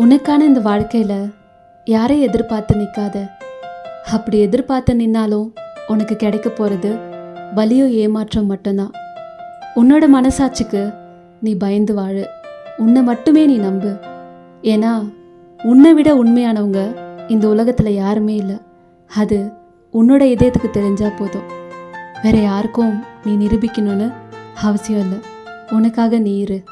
உனக்கான இந்த வாழ்க்கையில் யாரையும் எதிர்பார்த்து நிற்காத அப்படி எதிர்பார்த்து நின்னாலும் உனக்கு கிடைக்க போகிறது வலியோ ஏமாற்றம் மட்டும்தான். உன்னோட மனசாட்சிக்கு நீ பயந்து வாழு. உன்னை மட்டுமே நீ நம்பு. ஏன்னா உன்னை விட உண்மையானவங்க இந்த உலகத்தில் யாருமே இல்லை. அது உன்னோட இதயத்துக்கு தெரிஞ்சால் போதும். வேற யாருக்கும் நீ நிரூபிக்கணும்னு அவசியம் இல்லை. உனக்காக நீ இரு.